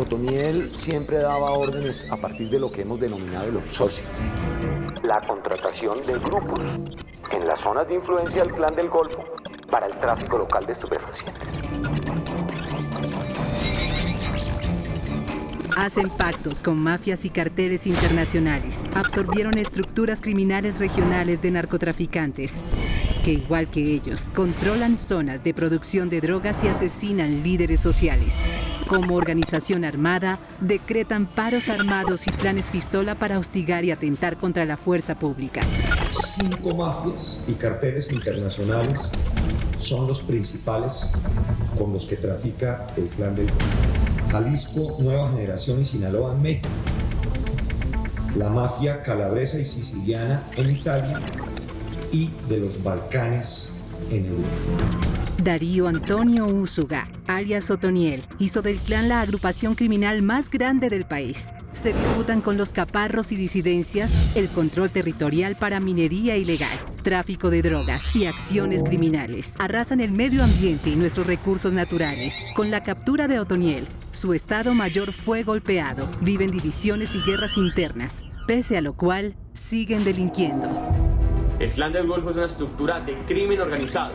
Otoniel siempre daba órdenes a partir de lo que hemos denominado el outsourcing. La contratación de grupos en las zonas de influencia del clan del Golfo para el tráfico local de estupefacientes. Hacen pactos con mafias y carteles internacionales. Absorbieron estructuras criminales regionales de narcotraficantes, que igual que ellos, controlan zonas de producción de drogas y asesinan líderes sociales. Como organización armada, decretan paros armados y planes pistola para hostigar y atentar contra la fuerza pública. Cinco mafias y carteles internacionales son los principales con los que trafica el clan del Jalisco, Nueva Generación y Sinaloa México, la mafia calabresa y siciliana en Italia y de los Balcanes en Europa. Darío Antonio Úsuga, alias Otoniel, hizo del clan la agrupación criminal más grande del país. Se disputan con los caparros y disidencias el control territorial para minería ilegal, tráfico de drogas y acciones criminales. Arrasan el medio ambiente y nuestros recursos naturales. Con la captura de Otoniel, su Estado Mayor fue golpeado. Viven divisiones y guerras internas, pese a lo cual siguen delinquiendo. El Clan del Golfo es una estructura de crimen organizado,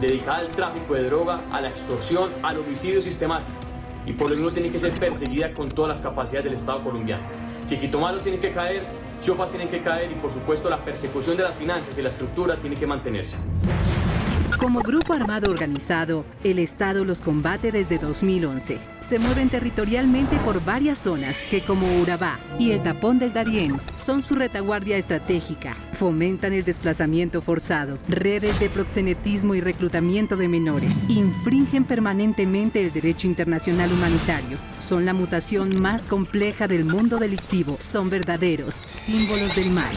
dedicada al tráfico de droga, a la extorsión, al homicidio sistemático. Y por lo mismo tiene que ser perseguida con todas las capacidades del Estado colombiano. Chiquitomalo tiene que caer, Chopas tienen que caer y por supuesto la persecución de las finanzas y la estructura tiene que mantenerse. Como grupo armado organizado, el Estado los combate desde 2011. Se mueven territorialmente por varias zonas que como Urabá y el Tapón del Darién son su retaguardia estratégica. Fomentan el desplazamiento forzado, redes de proxenetismo y reclutamiento de menores. Infringen permanentemente el derecho internacional humanitario. Son la mutación más compleja del mundo delictivo. Son verdaderos símbolos del mal.